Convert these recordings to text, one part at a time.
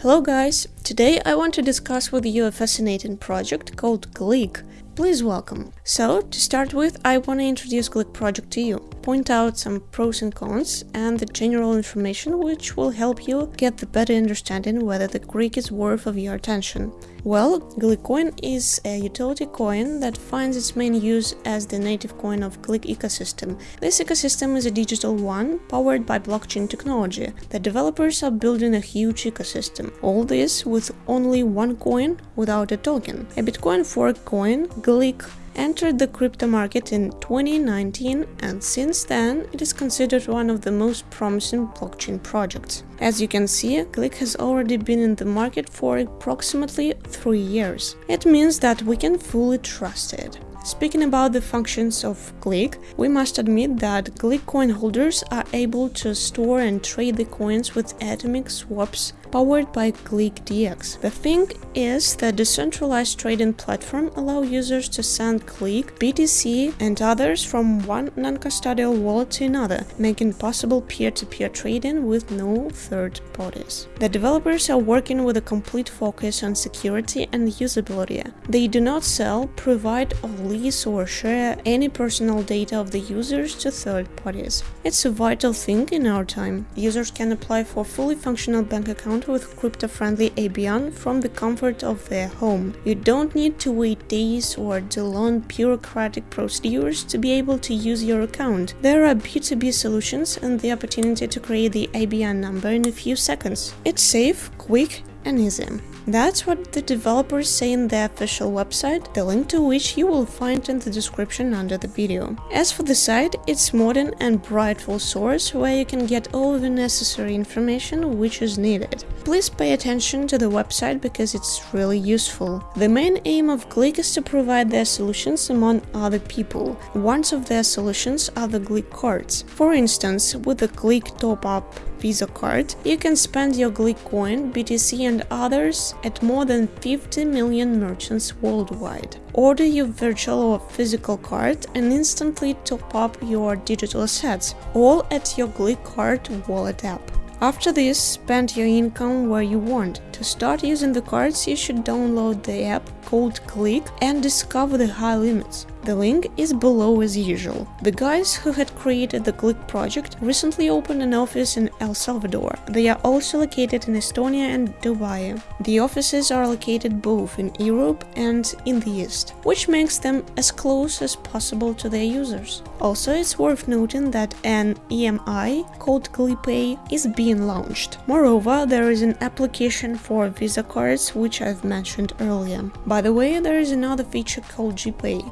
Hello guys! Today I want to discuss with you a fascinating project called Gleek. Please welcome. So, to start with, I want to introduce Gleek project to you, point out some pros and cons, and the general information which will help you get the better understanding whether the Gleek is worth of your attention. Well, Gleekcoin is a utility coin that finds its main use as the native coin of Gleek ecosystem. This ecosystem is a digital one powered by blockchain technology. The developers are building a huge ecosystem. All this with only one coin without a token. A Bitcoin fork coin, Gleek entered the crypto market in 2019 and since then it is considered one of the most promising blockchain projects. As you can see, Gleek has already been in the market for approximately 3 years. It means that we can fully trust it. Speaking about the functions of Gleek, we must admit that Gleek coin holders are able to store and trade the coins with atomic swaps powered by GleekDX. The thing is that decentralized trading platform allow users to send Gleek, BTC and others from one non-custodial wallet to another, making possible peer-to-peer -peer trading with no third parties. The developers are working with a complete focus on security and usability. They do not sell, provide or lease or share any personal data of the users to third parties. It's a vital thing in our time. Users can apply for fully functional bank account with crypto-friendly IBAN from the comfort of their home. You don't need to wait days or do long bureaucratic procedures to be able to use your account. There are B2B solutions and the opportunity to create the IBAN number in a few seconds. It's safe, quick and. That's what the developers say in their official website, the link to which you will find in the description under the video. As for the site, it's modern and brightful source where you can get all the necessary information which is needed. Please pay attention to the website because it's really useful. The main aim of Gleek is to provide their solutions among other people. One of their solutions are the Gleek cards. For instance, with the Gleek top-up Visa card, you can spend your Gleek coin, BTC and others at more than 50 million merchants worldwide. Order your virtual or physical card and instantly top up your digital assets, all at your Gleek card wallet app. After this, spend your income where you want. To start using the cards, you should download the app called Gleek and discover the high limits. The link is below as usual. The guys who had created the Gleek project recently opened an office in El Salvador. They are also located in Estonia and Dubai. The offices are located both in Europe and in the East, which makes them as close as possible to their users. Also, it's worth noting that an EMI called GleekPay is being launched. Moreover, there is an application for Visa cards, which I've mentioned earlier. By the way, there is another feature called GPay.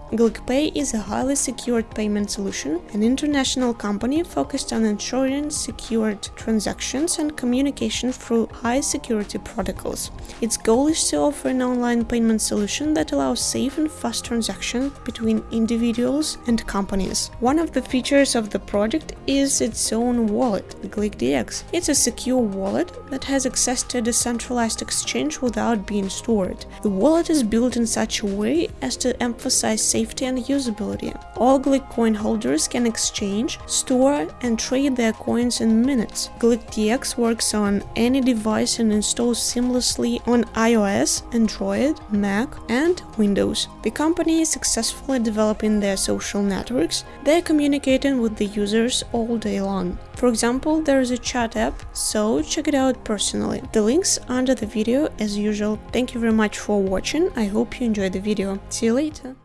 GleekPay is a highly secured payment solution, an international company focused on ensuring secured transactions and communication through high-security protocols. Its goal is to offer an online payment solution that allows safe and fast transactions between individuals and companies. One of the features of the project is its own wallet, GleekDX. It's a secure wallet that has access to a decentralized exchange without being stored. The wallet is built in such a way as to emphasize safety and usability. All Gleek coin holders can exchange, store and trade their coins in minutes. GleekDX works on any device and installs seamlessly on iOS, Android, Mac and Windows. The company is successfully developing their social networks, they're communicating with the users all day long. For example, there is a chat app, so check it out personally. The links under the video as usual. Thank you very much for watching, I hope you enjoyed the video. See you later!